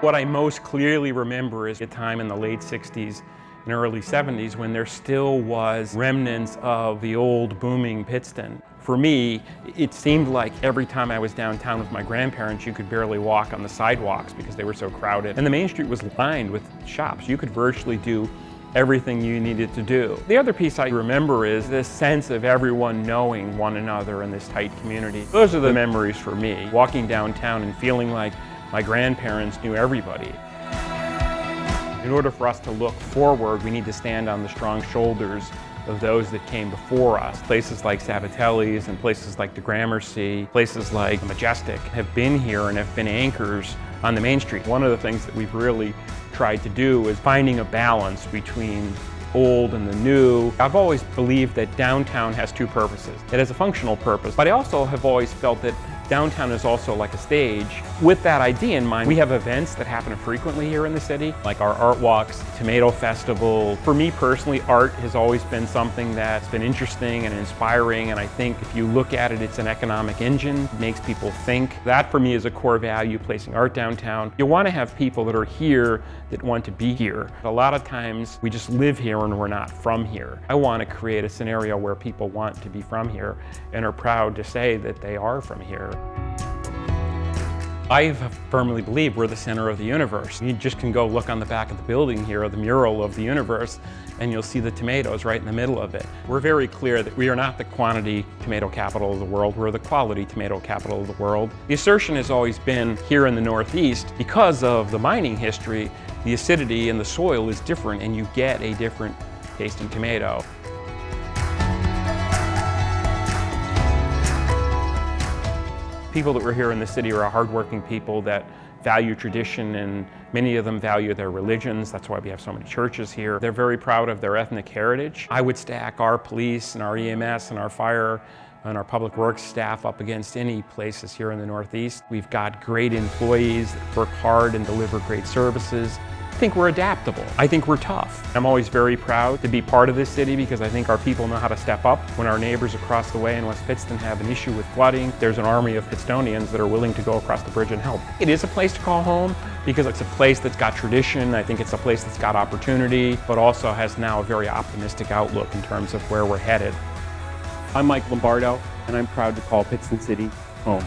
What I most clearly remember is a time in the late 60s and early 70s when there still was remnants of the old booming Pittston. For me, it seemed like every time I was downtown with my grandparents, you could barely walk on the sidewalks because they were so crowded. And the main street was lined with shops. You could virtually do everything you needed to do. The other piece I remember is this sense of everyone knowing one another in this tight community. Those are the memories for me, walking downtown and feeling like my grandparents knew everybody. In order for us to look forward, we need to stand on the strong shoulders of those that came before us. Places like Sabatelli's and places like the Gramercy, places like Majestic have been here and have been anchors on the Main Street. One of the things that we've really tried to do is finding a balance between old and the new. I've always believed that downtown has two purposes. It has a functional purpose, but I also have always felt that Downtown is also like a stage. With that idea in mind, we have events that happen frequently here in the city, like our art walks, Tomato Festival. For me personally, art has always been something that's been interesting and inspiring, and I think if you look at it, it's an economic engine, it makes people think. That for me is a core value, placing art downtown. You want to have people that are here that want to be here. A lot of times we just live here and we're not from here. I want to create a scenario where people want to be from here and are proud to say that they are from here. I firmly believe we're the center of the universe. You just can go look on the back of the building here, the mural of the universe, and you'll see the tomatoes right in the middle of it. We're very clear that we are not the quantity tomato capital of the world, we're the quality tomato capital of the world. The assertion has always been here in the Northeast, because of the mining history, the acidity in the soil is different and you get a different tasting tomato. People that were here in the city are hardworking people that value tradition and many of them value their religions. That's why we have so many churches here. They're very proud of their ethnic heritage. I would stack our police and our EMS and our fire and our public works staff up against any places here in the Northeast. We've got great employees that work hard and deliver great services. I think we're adaptable. I think we're tough. I'm always very proud to be part of this city because I think our people know how to step up. When our neighbors across the way in West Pittston have an issue with flooding, there's an army of Pittstonians that are willing to go across the bridge and help. It is a place to call home because it's a place that's got tradition. I think it's a place that's got opportunity, but also has now a very optimistic outlook in terms of where we're headed. I'm Mike Lombardo, and I'm proud to call Pittston City home.